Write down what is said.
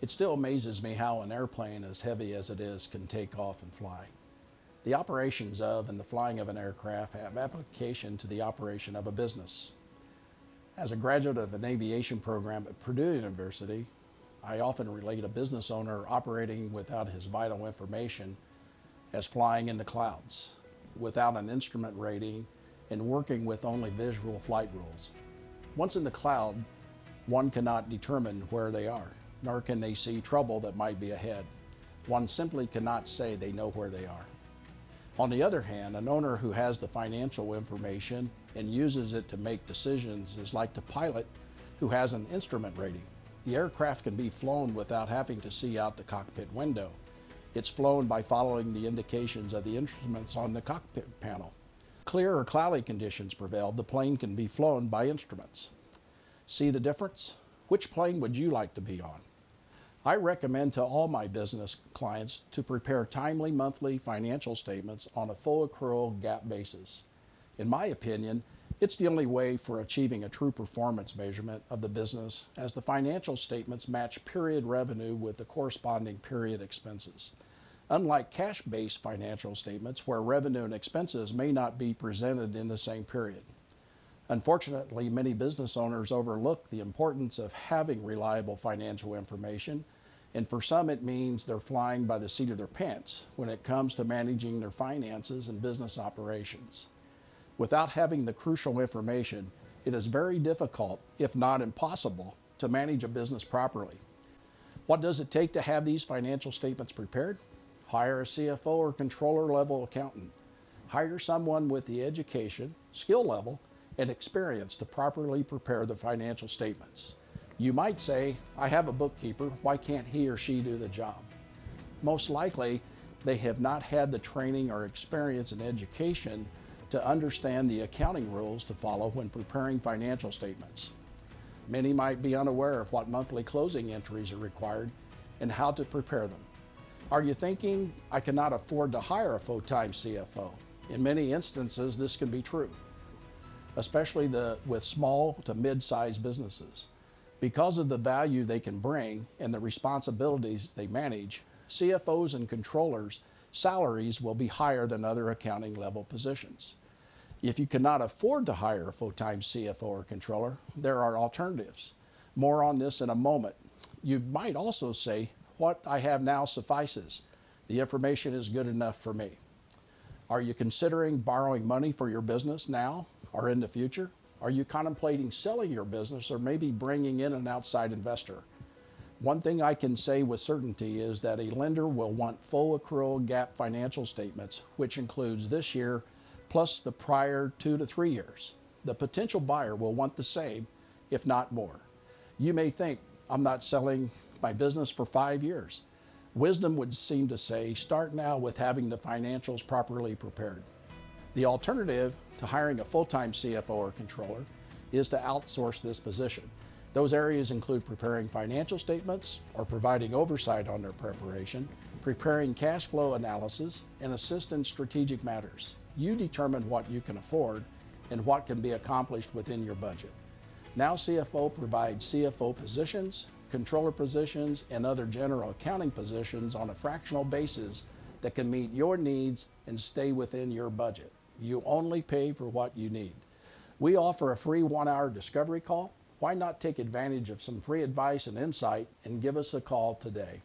It still amazes me how an airplane as heavy as it is can take off and fly. The operations of and the flying of an aircraft have application to the operation of a business. As a graduate of an aviation program at Purdue University, I often relate a business owner operating without his vital information as flying in the clouds, without an instrument rating and working with only visual flight rules. Once in the cloud, one cannot determine where they are, nor can they see trouble that might be ahead. One simply cannot say they know where they are. On the other hand, an owner who has the financial information and uses it to make decisions is like the pilot who has an instrument rating. The aircraft can be flown without having to see out the cockpit window. It's flown by following the indications of the instruments on the cockpit panel. Clear or cloudy conditions prevail, the plane can be flown by instruments. See the difference? Which plane would you like to be on? I recommend to all my business clients to prepare timely monthly financial statements on a full accrual GAAP basis. In my opinion, it's the only way for achieving a true performance measurement of the business as the financial statements match period revenue with the corresponding period expenses. Unlike cash-based financial statements where revenue and expenses may not be presented in the same period. Unfortunately, many business owners overlook the importance of having reliable financial information, and for some it means they're flying by the seat of their pants when it comes to managing their finances and business operations. Without having the crucial information, it is very difficult, if not impossible, to manage a business properly. What does it take to have these financial statements prepared? Hire a CFO or controller level accountant. Hire someone with the education, skill level, and experience to properly prepare the financial statements. You might say, I have a bookkeeper, why can't he or she do the job? Most likely, they have not had the training or experience in education to understand the accounting rules to follow when preparing financial statements. Many might be unaware of what monthly closing entries are required and how to prepare them. Are you thinking, I cannot afford to hire a full-time CFO? In many instances, this can be true especially the, with small to mid-sized businesses. Because of the value they can bring and the responsibilities they manage, CFOs and controllers salaries will be higher than other accounting level positions. If you cannot afford to hire a full-time CFO or controller, there are alternatives. More on this in a moment. You might also say, what I have now suffices. The information is good enough for me. Are you considering borrowing money for your business now or in the future? Are you contemplating selling your business or maybe bringing in an outside investor? One thing I can say with certainty is that a lender will want full accrual GAAP financial statements, which includes this year plus the prior two to three years. The potential buyer will want the same, if not more. You may think, I'm not selling my business for five years. Wisdom would seem to say, start now with having the financials properly prepared. The alternative to hiring a full-time CFO or controller is to outsource this position. Those areas include preparing financial statements or providing oversight on their preparation, preparing cash flow analysis, and assist in strategic matters. You determine what you can afford and what can be accomplished within your budget. Now CFO provides CFO positions, controller positions, and other general accounting positions on a fractional basis that can meet your needs and stay within your budget. You only pay for what you need. We offer a free one-hour discovery call. Why not take advantage of some free advice and insight and give us a call today?